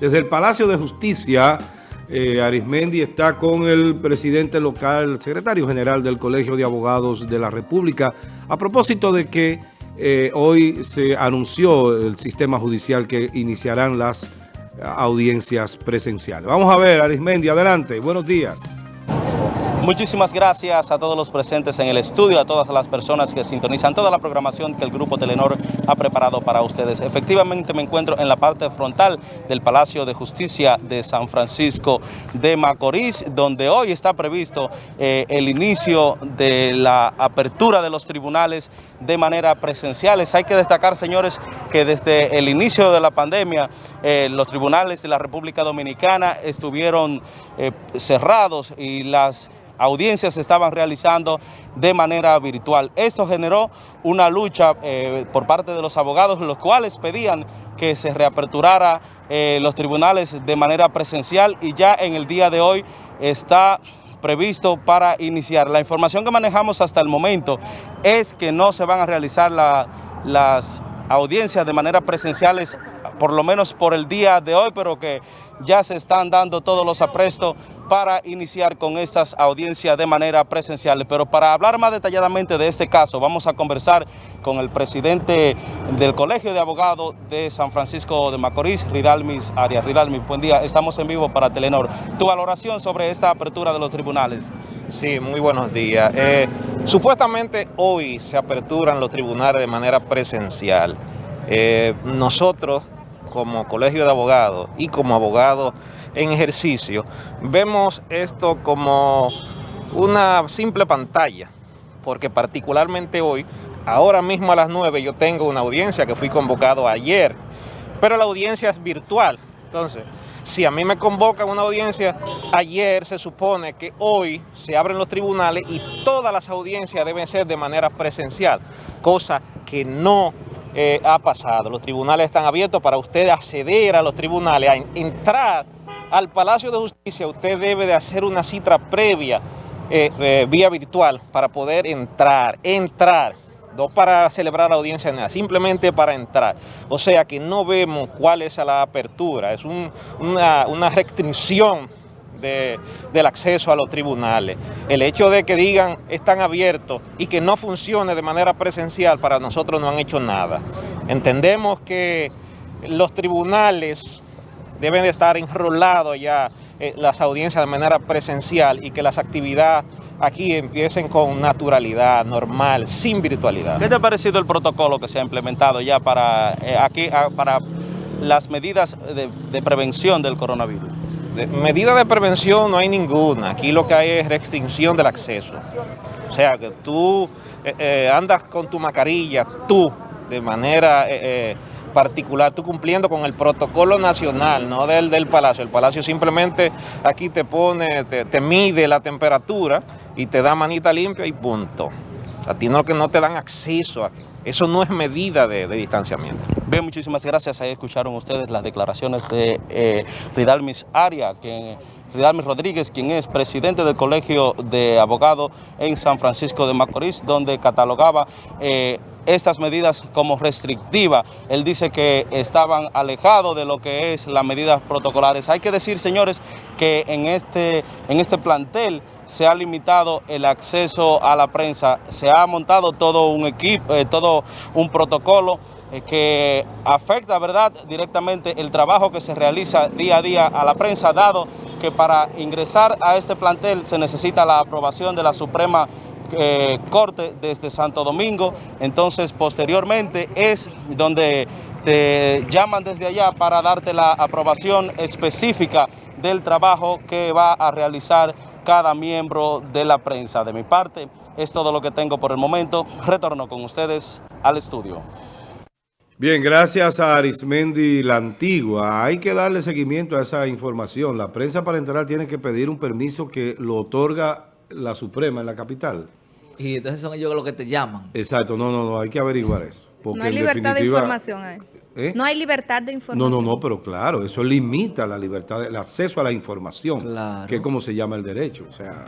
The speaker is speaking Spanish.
Desde el Palacio de Justicia, eh, Arismendi está con el presidente local, el secretario general del Colegio de Abogados de la República, a propósito de que eh, hoy se anunció el sistema judicial que iniciarán las audiencias presenciales. Vamos a ver, Arismendi, adelante. Buenos días. Muchísimas gracias a todos los presentes en el estudio, a todas las personas que sintonizan toda la programación que el Grupo Telenor ha preparado para ustedes. Efectivamente me encuentro en la parte frontal del Palacio de Justicia de San Francisco de Macorís, donde hoy está previsto eh, el inicio de la apertura de los tribunales de manera presencial. Hay que destacar, señores, que desde el inicio de la pandemia eh, los tribunales de la República Dominicana estuvieron eh, cerrados y las audiencias se estaban realizando de manera virtual. Esto generó una lucha eh, por parte de los abogados, los cuales pedían que se reaperturara eh, los tribunales de manera presencial y ya en el día de hoy está previsto para iniciar. La información que manejamos hasta el momento es que no se van a realizar las audiencias de manera presenciales por lo menos por el día de hoy, pero que ya se están dando todos los aprestos para iniciar con estas audiencias de manera presencial. Pero para hablar más detalladamente de este caso, vamos a conversar con el presidente del Colegio de Abogados de San Francisco de Macorís, Ridalmis Arias. Ridalmis, buen día, estamos en vivo para Telenor. Tu valoración sobre esta apertura de los tribunales. Sí, muy buenos días. Eh, supuestamente hoy se aperturan los tribunales de manera presencial. Eh, nosotros como colegio de abogados y como abogados en ejercicio, vemos esto como una simple pantalla, porque particularmente hoy, ahora mismo a las 9 yo tengo una audiencia que fui convocado ayer, pero la audiencia es virtual, entonces si a mí me convocan una audiencia, ayer se supone que hoy se abren los tribunales y todas las audiencias deben ser de manera presencial, cosa que no eh, ha pasado. Los tribunales están abiertos para usted acceder a los tribunales, a entrar al Palacio de Justicia. Usted debe de hacer una cita previa eh, eh, vía virtual para poder entrar, entrar. No para celebrar la audiencia, nada, simplemente para entrar. O sea que no vemos cuál es la apertura, es una, una restricción del acceso a los tribunales. El hecho de que digan están abiertos y que no funcione de manera presencial para nosotros no han hecho nada. Entendemos que los tribunales deben de estar enrolados ya eh, las audiencias de manera presencial y que las actividades aquí empiecen con naturalidad, normal, sin virtualidad. ¿Qué te ha parecido el protocolo que se ha implementado ya para, eh, aquí, ah, para las medidas de prevención del coronavirus? Medida de prevención no hay ninguna. Aquí lo que hay es restricción del acceso. O sea, que tú eh, eh, andas con tu mascarilla, tú, de manera eh, particular, tú cumpliendo con el protocolo nacional, no del, del Palacio. El Palacio simplemente aquí te pone, te, mide la temperatura y te da manita limpia y punto. A ti no que no te dan acceso aquí. Eso no es medida de, distanciamiento. Bien, muchísimas gracias. Ahí escucharon ustedes las declaraciones de eh, Ridalmis Aria, quien, Ridalmis Rodríguez, quien es presidente del Colegio de Abogados en San Francisco de Macorís, donde catalogaba eh, estas medidas como restrictivas. Él dice que estaban alejados de lo que es las medidas protocolares. Hay que decir, señores, que en este, en este plantel se ha limitado el acceso a la prensa, se ha montado todo un equipo, eh, todo un protocolo eh, que afecta ¿verdad? directamente el trabajo que se realiza día a día a la prensa, dado que para ingresar a este plantel se necesita la aprobación de la Suprema eh, Corte desde Santo Domingo, entonces posteriormente es donde te llaman desde allá para darte la aprobación específica del trabajo que va a realizar cada miembro de la prensa. De mi parte, es todo lo que tengo por el momento. Retorno con ustedes al estudio. Bien, gracias a Arismendi La Antigua. Hay que darle seguimiento a esa información. La prensa para entrar tiene que pedir un permiso que lo otorga la Suprema en la capital. Y entonces son ellos los que te llaman. Exacto, no, no, no, hay que averiguar eso. no hay libertad de información ahí. ¿Eh? No hay libertad de información. No, no, no, pero claro, eso limita la libertad, el acceso a la información, que es como se llama el derecho. O sea,